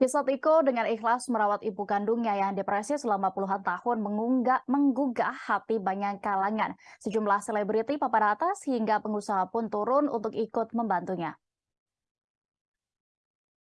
Kisah Tiko dengan ikhlas merawat ibu kandungnya yang depresi selama puluhan tahun mengunggah, menggugah hati banyak kalangan. Sejumlah selebriti papan atas hingga pengusaha pun turun untuk ikut membantunya.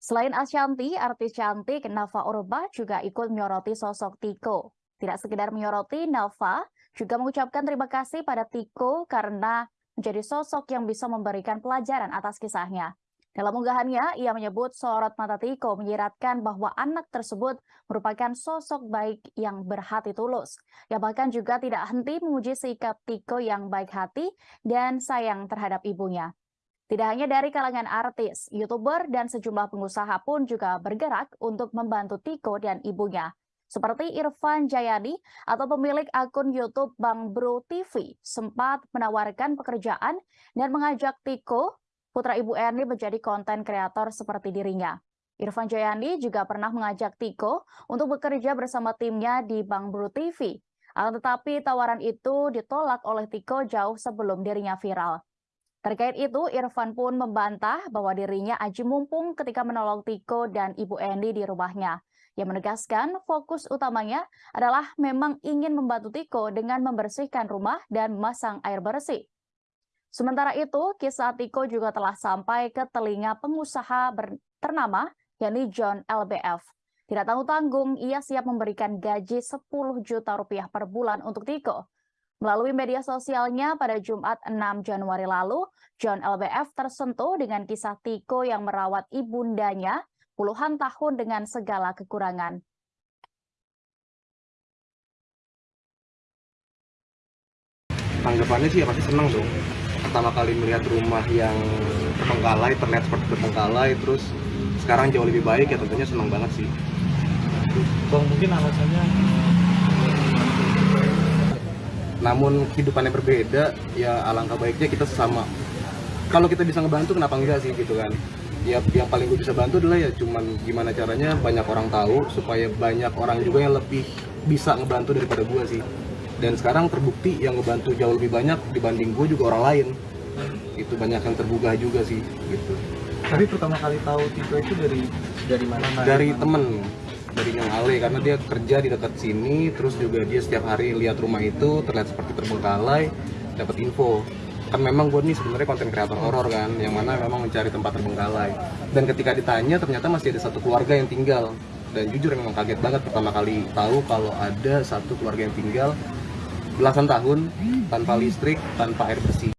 Selain Ashanti, artis cantik Nafa Urba juga ikut menyoroti sosok Tiko. Tidak sekedar menyoroti, Nafa juga mengucapkan terima kasih pada Tiko karena menjadi sosok yang bisa memberikan pelajaran atas kisahnya. Dalam unggahannya, ia menyebut sorot mata Tiko menyiratkan bahwa anak tersebut merupakan sosok baik yang berhati tulus. Ia bahkan juga tidak henti memuji sikap Tiko yang baik hati dan sayang terhadap ibunya. Tidak hanya dari kalangan artis, youtuber, dan sejumlah pengusaha pun juga bergerak untuk membantu Tiko dan ibunya. Seperti Irfan Jayadi atau pemilik akun YouTube Bang Bro TV sempat menawarkan pekerjaan dan mengajak Tiko putra Ibu Erni menjadi konten kreator seperti dirinya. Irfan Jayandi juga pernah mengajak Tiko untuk bekerja bersama timnya di Bang Bro TV. Tetapi tawaran itu ditolak oleh Tiko jauh sebelum dirinya viral. Terkait itu, Irfan pun membantah bahwa dirinya aji mumpung ketika menolong Tiko dan Ibu Endi di rumahnya. Ia menegaskan fokus utamanya adalah memang ingin membantu Tiko dengan membersihkan rumah dan memasang air bersih. Sementara itu, kisah Tiko juga telah sampai ke telinga pengusaha ternama, yakni John LBF. Tidak tanggung-tanggung, ia siap memberikan gaji 10 juta rupiah per bulan untuk Tiko. Melalui media sosialnya pada Jumat 6 Januari lalu, John LBF tersentuh dengan kisah Tiko yang merawat ibundanya puluhan tahun dengan segala kekurangan. Tanggapannya sih ya pasti senang dong pertama kali melihat rumah yang terbengkalai terlihat seperti terbengkalai terus sekarang jauh lebih baik ya tentunya senang banget sih. Bang mungkin alasannya namun kehidupannya berbeda ya alangkah baiknya kita sesama. Kalau kita bisa ngebantu kenapa enggak sih gitu kan? Ya yang paling gue bisa bantu adalah ya cuman gimana caranya banyak orang tahu supaya banyak orang juga yang lebih bisa ngebantu daripada gue sih dan sekarang terbukti yang ngebantu jauh lebih banyak dibanding gue juga orang lain. Itu banyak yang tergugah juga sih gitu. Tapi pertama kali tahu Tito itu dari dari mana dari temen dari yang Ale karena dia kerja di dekat sini terus juga dia setiap hari lihat rumah itu terlihat seperti terbengkalai dapat info. Kan memang gue nih sebenarnya konten kreator horor kan yang mana memang mencari tempat terbengkalai. Dan ketika ditanya ternyata masih ada satu keluarga yang tinggal. Dan jujur memang kaget banget pertama kali tahu kalau ada satu keluarga yang tinggal belasan tahun tanpa listrik, tanpa air bersih.